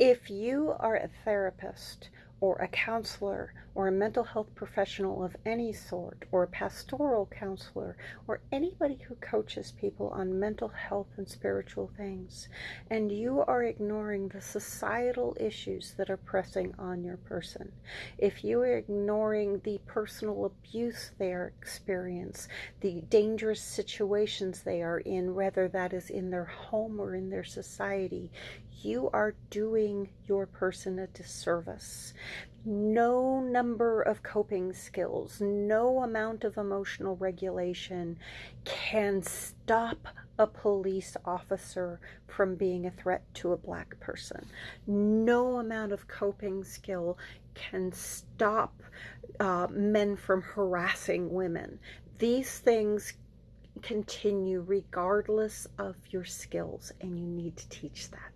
If you are a therapist or a counselor or a mental health professional of any sort or a pastoral counselor or anybody who coaches people on mental health and spiritual things and you are ignoring the societal issues that are pressing on your person if you are ignoring the personal abuse they are experience the dangerous situations they are in whether that is in their home or in their society you are doing your person a disservice. No number of coping skills, no amount of emotional regulation can stop a police officer from being a threat to a black person. No amount of coping skill can stop uh, men from harassing women. These things continue regardless of your skills, and you need to teach that.